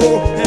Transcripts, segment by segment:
amor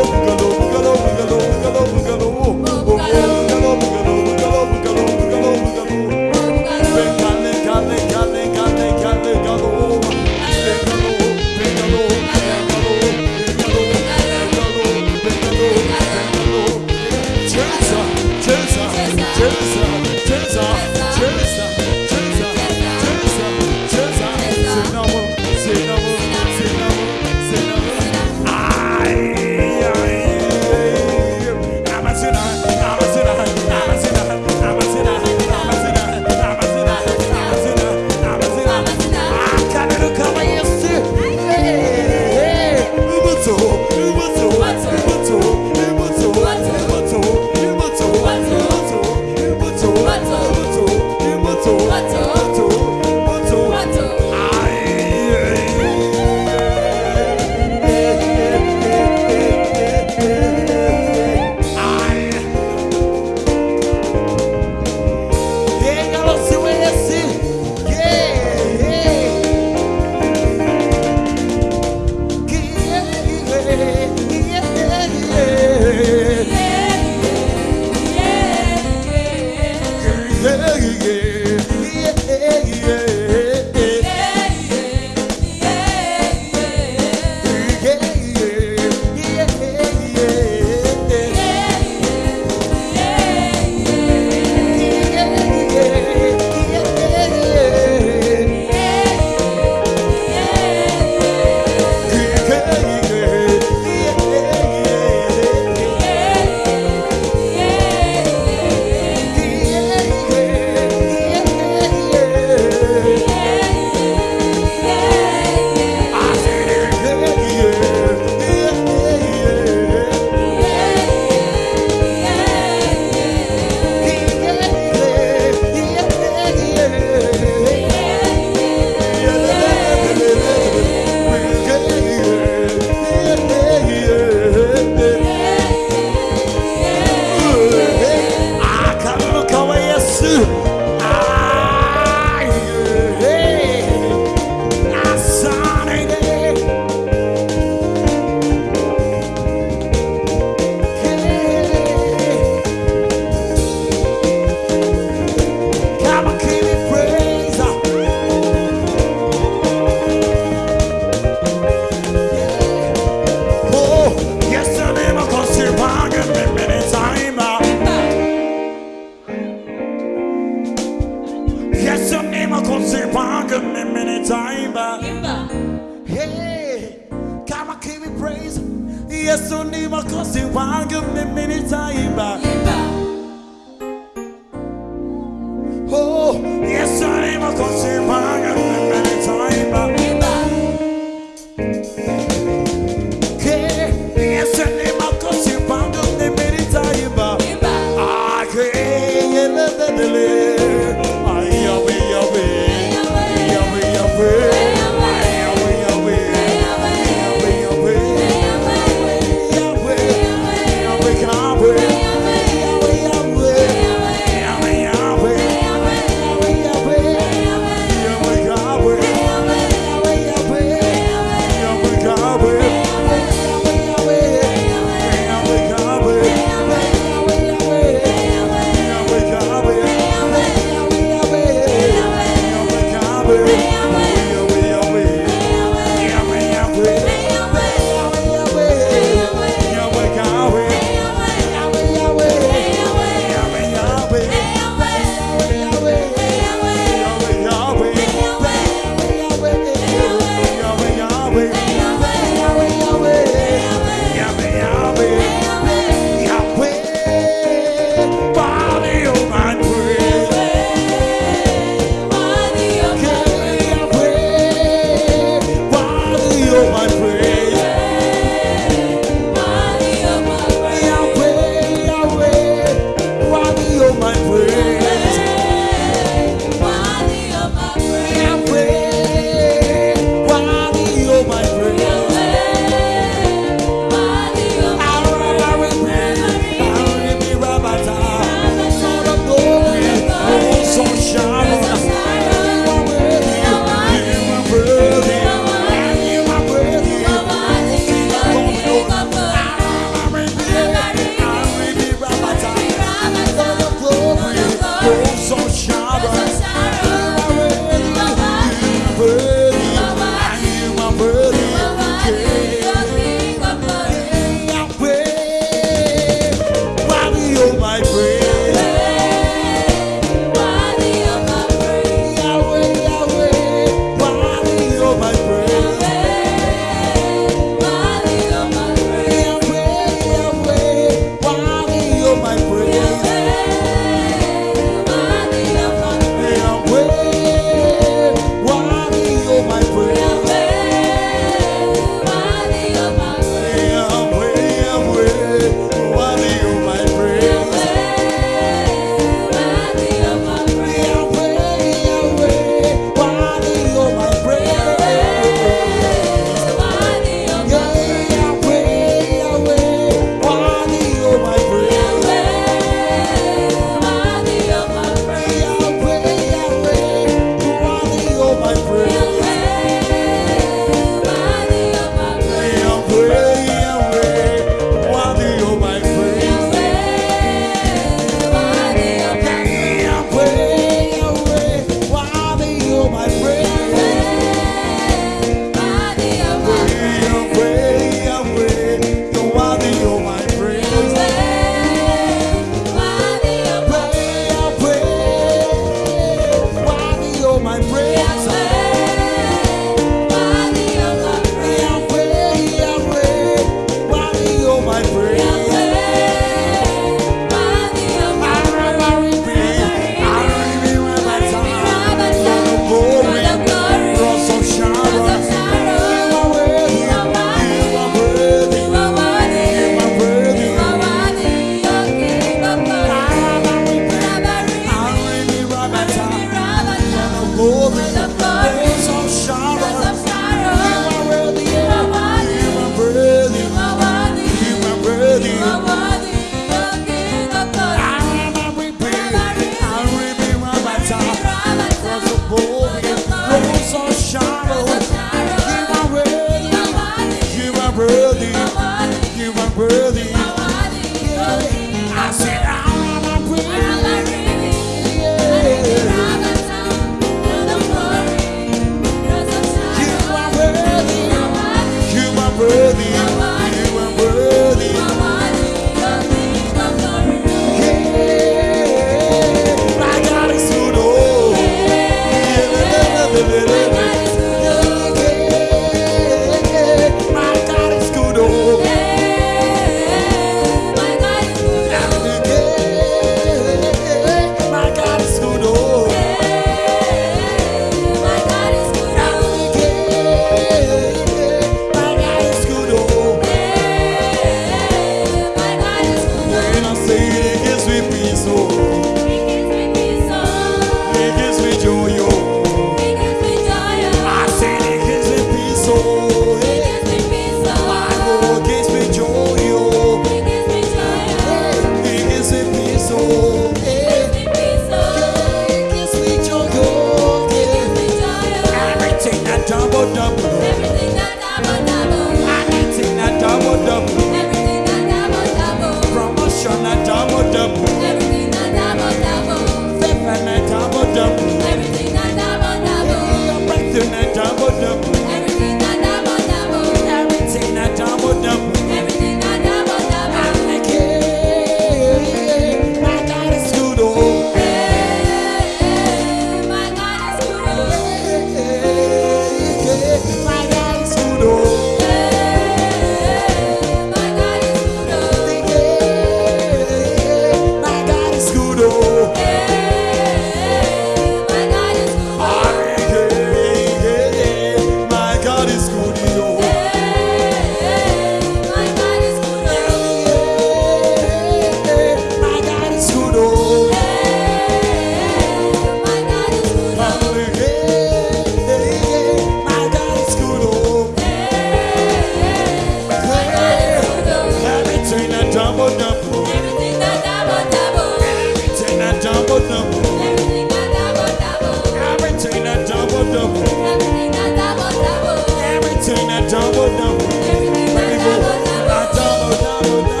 Oh,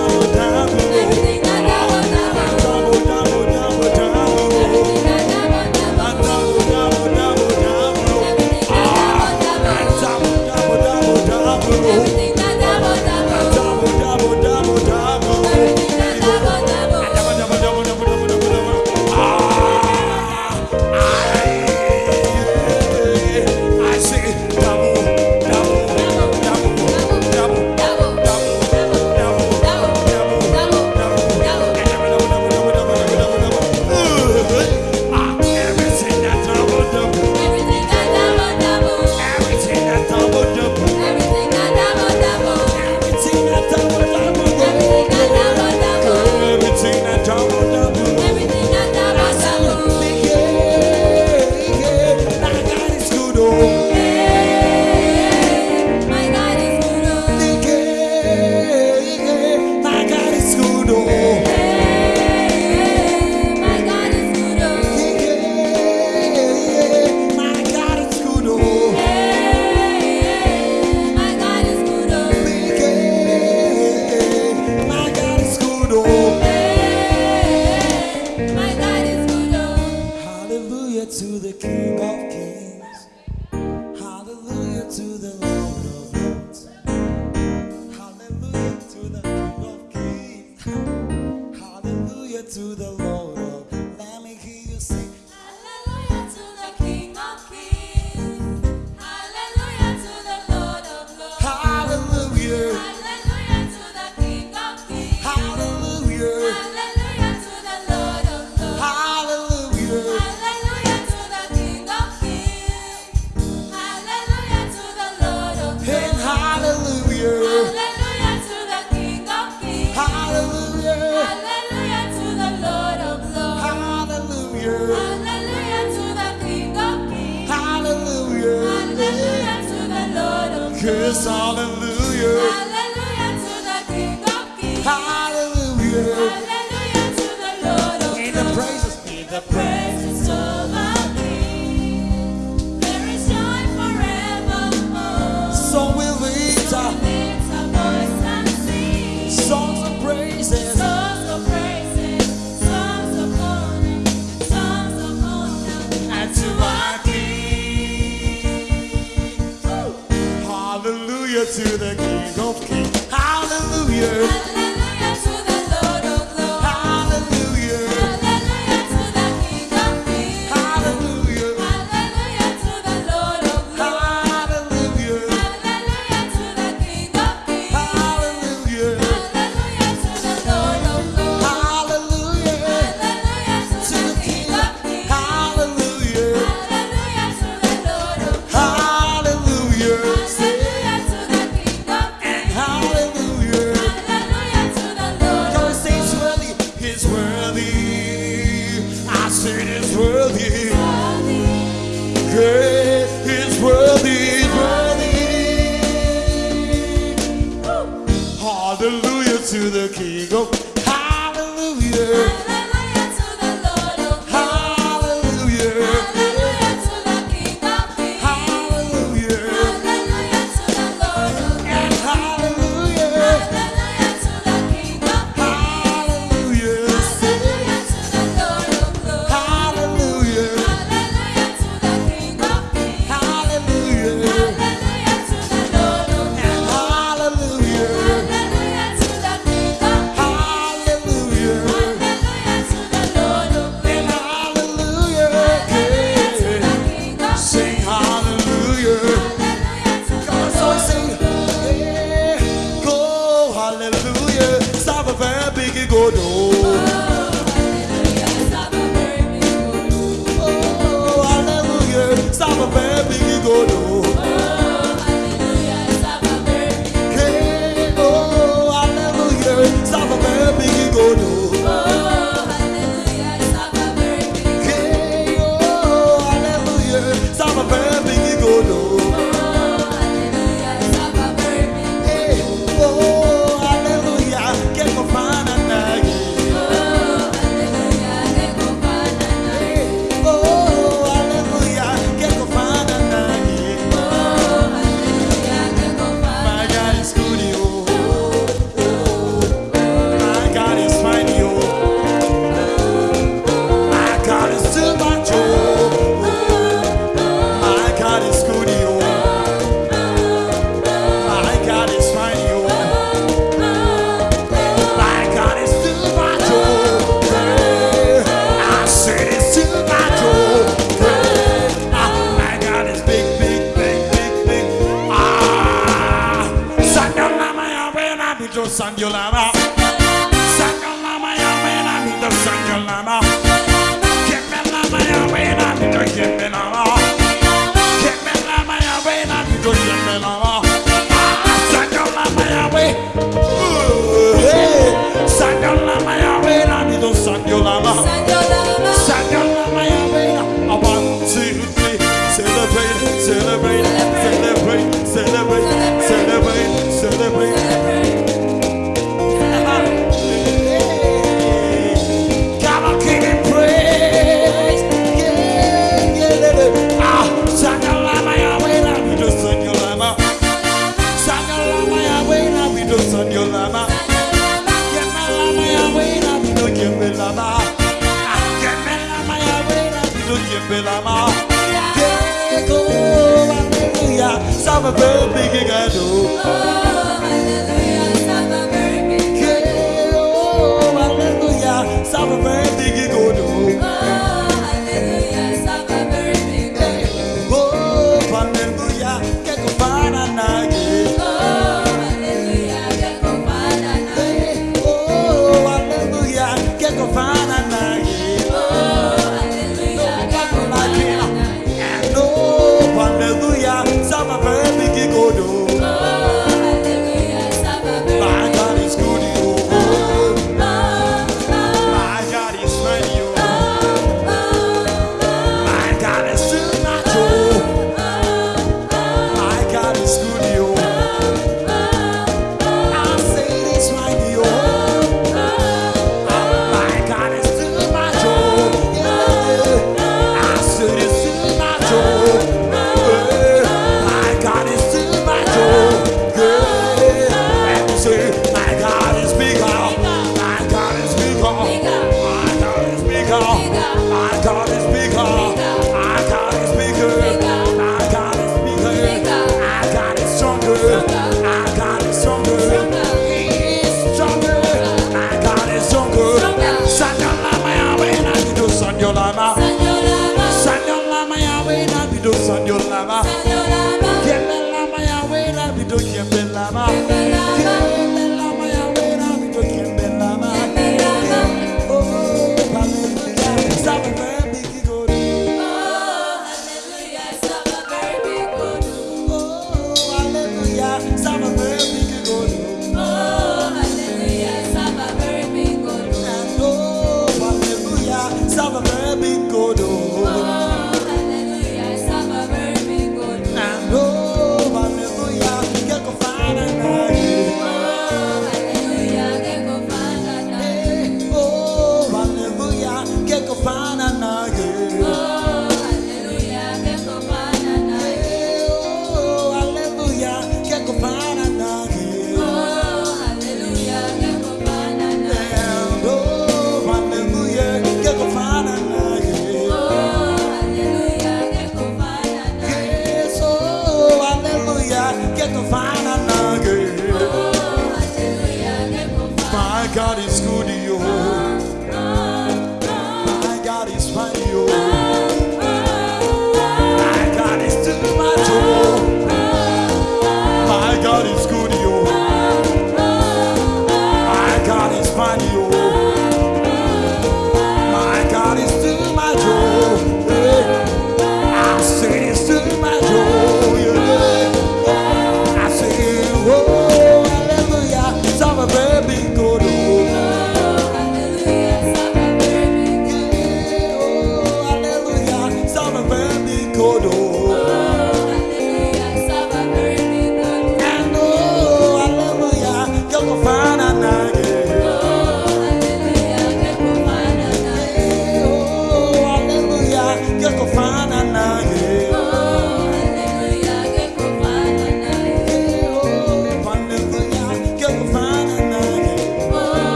to the Lord. hallelujah. hallelujah. to the King of Kings. Hallelujah. God is bigger.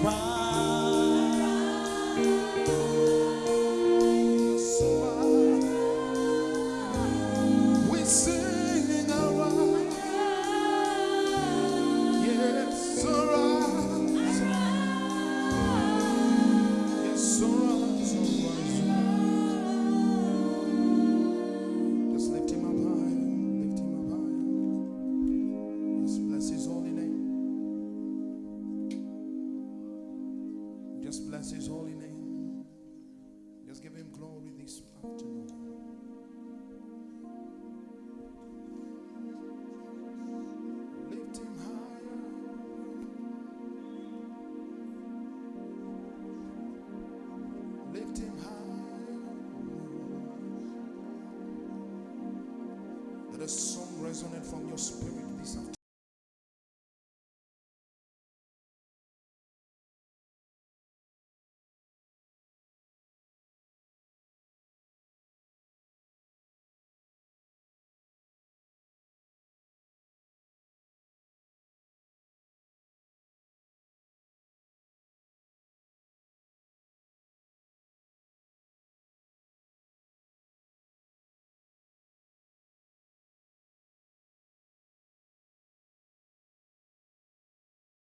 We